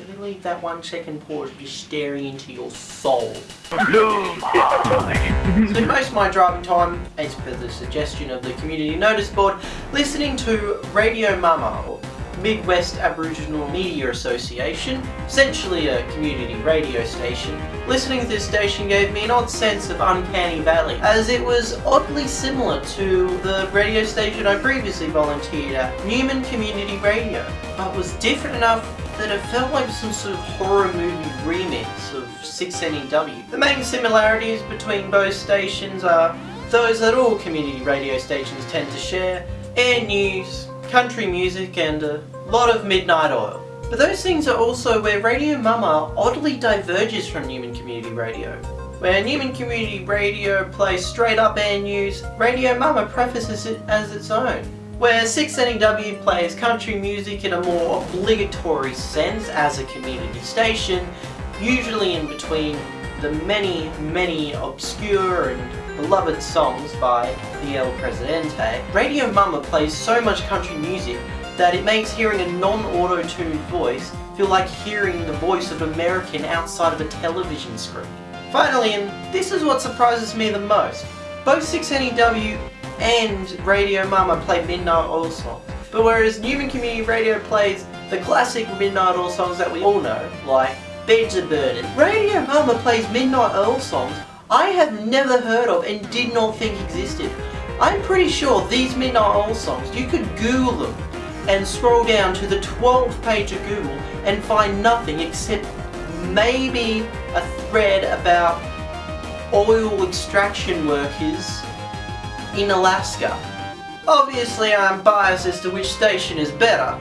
Really leave that one second pause just staring into your soul. so most of my driving time, as per the suggestion of the Community Notice Board, listening to Radio Mama, or Midwest Aboriginal Media Association, essentially a community radio station. Listening to this station gave me an odd sense of Uncanny Valley, as it was oddly similar to the radio station I previously volunteered at, Newman Community Radio, but was different enough that it felt like some sort of horror movie remix of 6NEW. The main similarities between both stations are those that all community radio stations tend to share, air news, country music and a lot of midnight oil. But those things are also where Radio Mama oddly diverges from Newman Community Radio. Where Newman Community Radio plays straight up air news, Radio Mama prefaces it as its own where 6NEW plays country music in a more obligatory sense as a community station, usually in between the many, many obscure and beloved songs by the El Presidente. Radio Mama plays so much country music that it makes hearing a non-auto-tuned voice feel like hearing the voice of American outside of a television screen. Finally, and this is what surprises me the most, both 6NEW and Radio Mama play Midnight Oil songs. But whereas Newman Community Radio plays the classic Midnight Oil songs that we all know, like Beds Are Burning, Radio Mama plays Midnight Oil songs I have never heard of and did not think existed. I'm pretty sure these Midnight Oil songs, you could Google them and scroll down to the 12th page of Google and find nothing except maybe a thread about oil extraction workers in Alaska. Obviously I'm biased as to which station is better,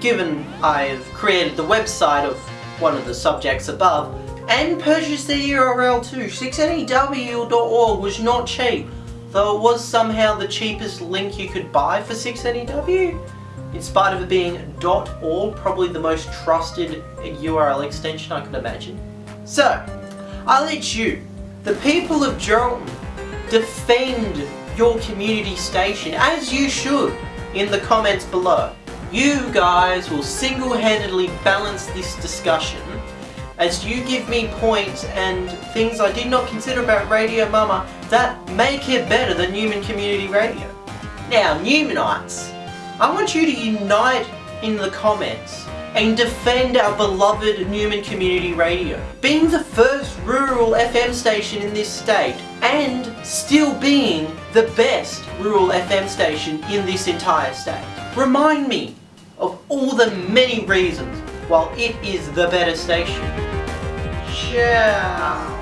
given I've created the website of one of the subjects above, and purchase the URL too. 6NEW.org was not cheap, though it was somehow the cheapest link you could buy for 6NEW. In spite of it being .org, probably the most trusted URL extension I could imagine. So, I let you, the people of Geraldton, defend your community station, as you should, in the comments below. You guys will single-handedly balance this discussion as you give me points and things I did not consider about Radio Mama that make it better than Newman Community Radio. Now, Newmanites, I want you to unite in the comments and defend our beloved Newman Community Radio, being the first rural FM station in this state and still being the best rural FM station in this entire state. Remind me of all the many reasons while it is the better station. Ciao.